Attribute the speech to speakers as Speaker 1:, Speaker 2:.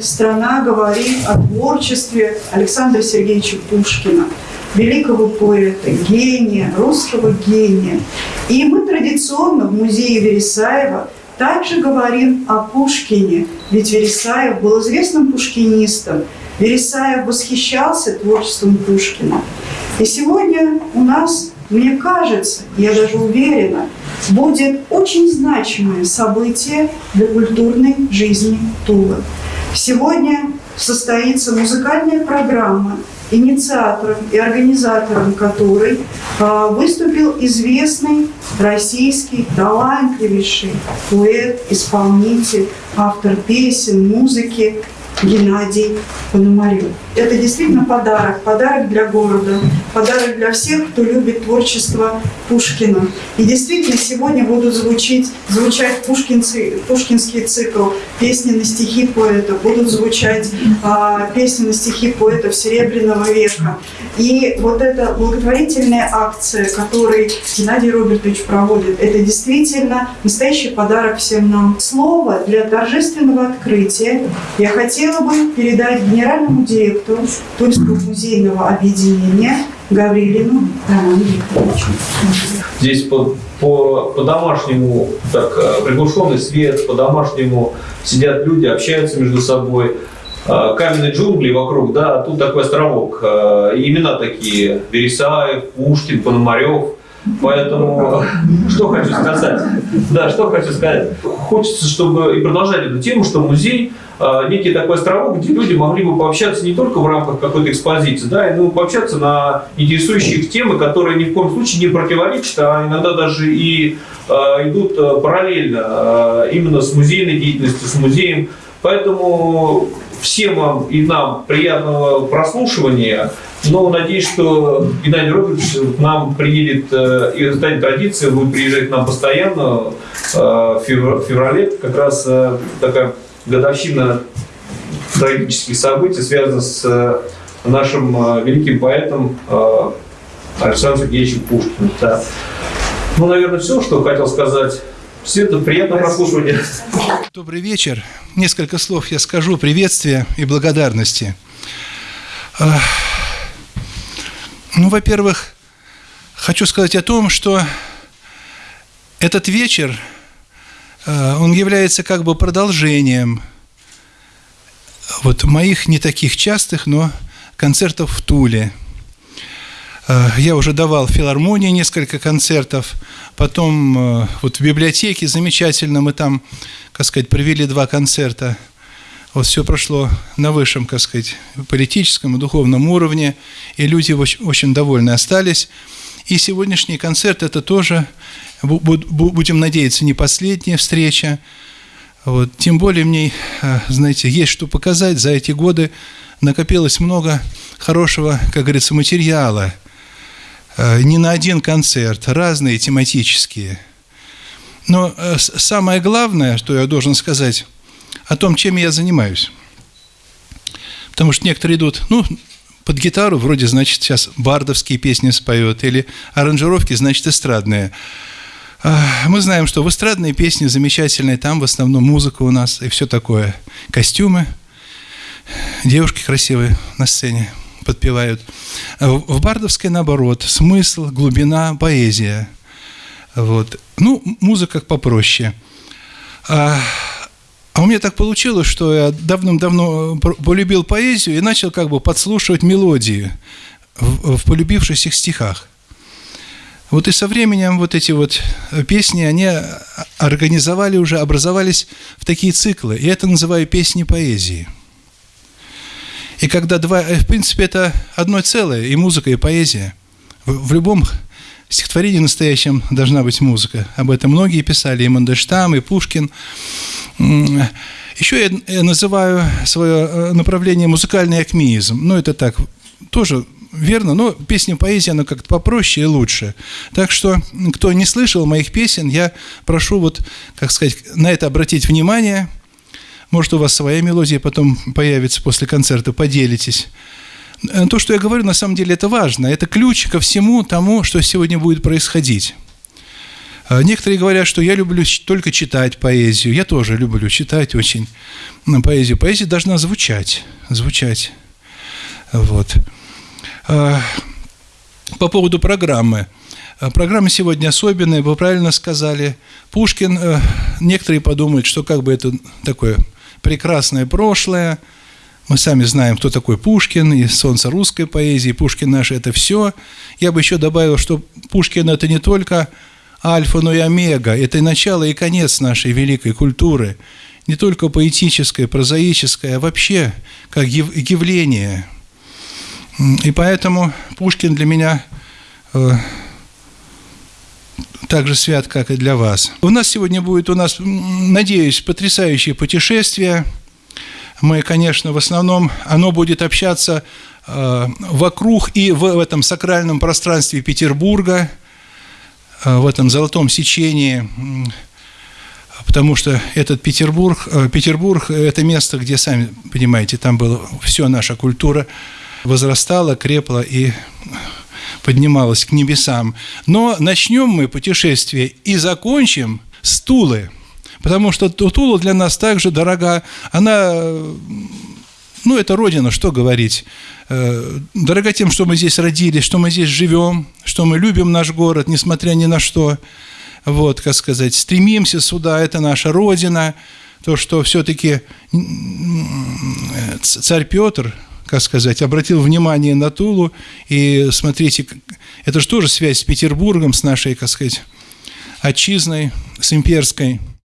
Speaker 1: страна говорит о творчестве Александра Сергеевича Пушкина, великого поэта, гения, русского гения. И мы традиционно в музее Вересаева также говорим о Пушкине, ведь Вересаев был известным пушкинистом. Вересаев восхищался творчеством Пушкина. И сегодня у нас, мне кажется, я даже уверена, будет очень значимое событие для культурной жизни Тулы. Сегодня состоится музыкальная программа, инициатором и организатором которой а, выступил известный российский талантливейший поэт, исполнитель, автор песен, музыки Геннадий Пономарев. Это действительно подарок, подарок для города, подарок для всех, кто любит творчество Пушкина. И действительно сегодня будут звучить, звучать пушкинцы, пушкинский цикл «Песни на стихи поэта», будут звучать а, песни на стихи поэтов Серебряного века. И вот эта благотворительная акция, которую Геннадий Робертович проводит, это действительно настоящий подарок всем нам. Слово для торжественного открытия я хотела бы передать генеральному директору Тульского музейного объединения Гаврилину Роману Викторовичу.
Speaker 2: Здесь по, по, по-домашнему так э, приглушенный свет, по-домашнему сидят люди, общаются между собой. Э, каменные джунгли вокруг, да, тут такой островок. Э, имена такие, Вересаев, Пушкин, Пономарев. Поэтому что хочу сказать? Да, что хочу сказать? Хочется, чтобы и продолжать эту тему, что музей Э, некий такой островок, где люди могли бы пообщаться не только в рамках какой-то экспозиции, да, но пообщаться на интересующие темы, которые ни в коем случае не противоречат, а иногда даже и э, идут э, параллельно именно с музейной деятельностью, с музеем. Поэтому всем вам и нам приятного прослушивания. Но надеюсь, что Геннадий Робертович нам приедет и станет традицией, будет приезжать к нам постоянно в феврале. Как раз такая годовщина трагических событий связана с э, нашим э, великим поэтом э, Александром Сергеевичем Пушкиным. Да. Ну, наверное, все, что хотел сказать. Все это приятного прослушивания.
Speaker 3: Добрый вечер. Несколько слов я скажу приветствия и благодарности. Ну, во-первых, хочу сказать о том, что этот вечер Э, он является как бы продолжением вот моих не таких частых, но концертов в Туле. Э, я уже давал в филармонии несколько концертов, потом э, вот в библиотеке замечательно мы там, как сказать, провели два концерта. Вот все прошло на высшем, как сказать, политическом и духовном уровне, и люди очень, очень довольны остались. И сегодняшний концерт – это тоже будем надеяться, не последняя встреча. Вот. Тем более мне, э, знаете, есть что показать. За эти годы накопилось много хорошего, как говорится, материала. Э, не на один концерт, разные тематические. Но э, самое главное, что я должен сказать, о том, чем я занимаюсь. Потому что некоторые идут, ну, под гитару, вроде, значит, сейчас бардовские песни споет, или аранжировки, значит, эстрадные. Мы знаем, что в эстрадные песни замечательные, там в основном музыка у нас и все такое. Костюмы, девушки красивые на сцене подпевают. В бардовской, наоборот, смысл, глубина, поэзия. Вот. Ну, музыка попроще. А, а у меня так получилось, что я давным-давно полюбил поэзию и начал как бы подслушивать мелодии в, в полюбившихся стихах. Вот и со временем вот эти вот э, песни, они организовали уже, образовались в такие циклы. И это называю песни поэзии. И когда два, э, в принципе, это одно целое, и музыка, и поэзия. В, в любом стихотворении настоящем должна быть музыка. Об этом многие писали, и Мандельштам, и Пушкин. Еще я называю свое э, направление музыкальный акмеизм. Ну, это так, тоже верно, но песня поэзия, она как-то попроще и лучше. Так что, кто не слышал моих песен, я прошу вот, как сказать, на это обратить внимание. Может, у вас своя мелодия потом появится после концерта, поделитесь. Э, то, что я говорю, на самом деле это важно. Это ключ ко всему тому, что сегодня будет происходить. А Некоторые говорят, что я люблю только читать поэзию. Я тоже люблю читать очень поэзию. Поэзия должна звучать, звучать. Вот. А, По поводу программы. Программа сегодня особенная, вы правильно сказали. Пушкин, э, некоторые подумают, что как бы это такое прекрасное прошлое. Мы сами знаем, кто такой Пушкин, и солнце русской поэзии, Пушкин наш – это все. Я бы еще добавил, что Пушкин – это не только альфа, но и омега. Это и начало, и конец нашей великой культуры. Не только поэтическое, прозаическое, а вообще как яв- явление. И поэтому Пушкин для меня э, так же свят, как и для вас. У нас сегодня будет, у нас, надеюсь, потрясающее путешествие. Мы, конечно, в основном, оно будет общаться э, вокруг и в, в этом сакральном пространстве Петербурга, э, в этом золотом сечении, м, потому что этот Петербург, э, Петербург – это место, где, сами понимаете, там была все наша культура возрастала, крепла и поднималась к небесам. Но начнем мы путешествие и закончим с Тулы, потому что Ту- Тула для нас также дорога. Она, ну, это родина, что говорить. Э, Дорога тем, что мы здесь родились, что мы здесь живем, что мы любим наш город, несмотря ни на что. Вот, как сказать, стремимся сюда, это наша родина. То, что все-таки царь Петр, как сказать, обратил внимание на Тулу, и смотрите, это же тоже связь с Петербургом, с нашей, как сказать, отчизной, с имперской.